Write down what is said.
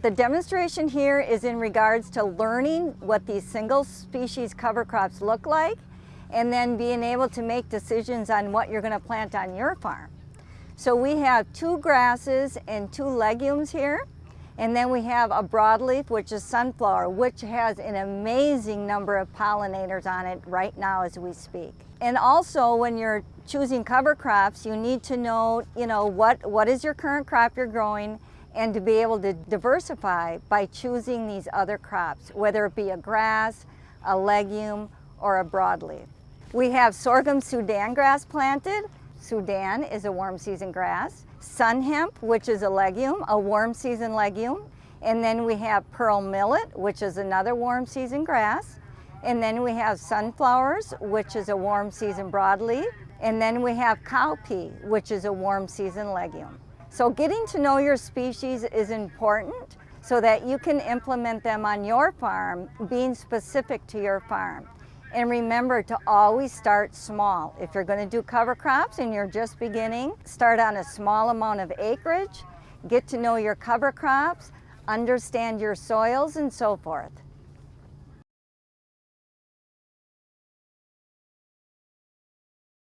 The demonstration here is in regards to learning what these single species cover crops look like and then being able to make decisions on what you're going to plant on your farm. So we have two grasses and two legumes here. And then we have a broadleaf, which is sunflower, which has an amazing number of pollinators on it right now as we speak. And also when you're choosing cover crops, you need to know, you know, what, what is your current crop you're growing and to be able to diversify by choosing these other crops, whether it be a grass, a legume, or a broadleaf. We have sorghum Sudan grass planted. Sudan is a warm season grass. Sun hemp, which is a legume, a warm season legume. And then we have pearl millet, which is another warm season grass. And then we have sunflowers, which is a warm season broadleaf. And then we have cowpea, which is a warm season legume. So getting to know your species is important so that you can implement them on your farm, being specific to your farm. And remember to always start small. If you're going to do cover crops and you're just beginning, start on a small amount of acreage, get to know your cover crops, understand your soils and so forth.